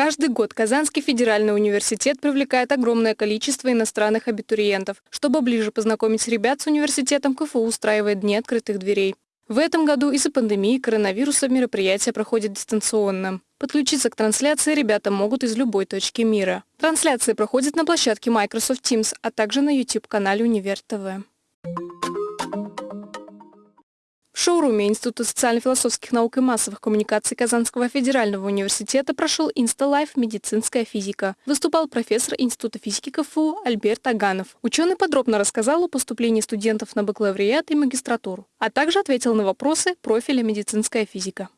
Каждый год Казанский федеральный университет привлекает огромное количество иностранных абитуриентов. Чтобы ближе познакомить ребят с университетом, КФУ устраивает Дни открытых дверей. В этом году из-за пандемии коронавируса мероприятие проходит дистанционно. Подключиться к трансляции ребята могут из любой точки мира. Трансляция проходит на площадке Microsoft Teams, а также на YouTube-канале Универ ТВ. Шоуруме Института социально-философских наук и массовых коммуникаций Казанского федерального университета прошел Инсталайф «Медицинская физика». Выступал профессор Института физики КФУ Альберт Аганов. Ученый подробно рассказал о поступлении студентов на бакалавриат и магистратуру, а также ответил на вопросы профиля медицинская физика.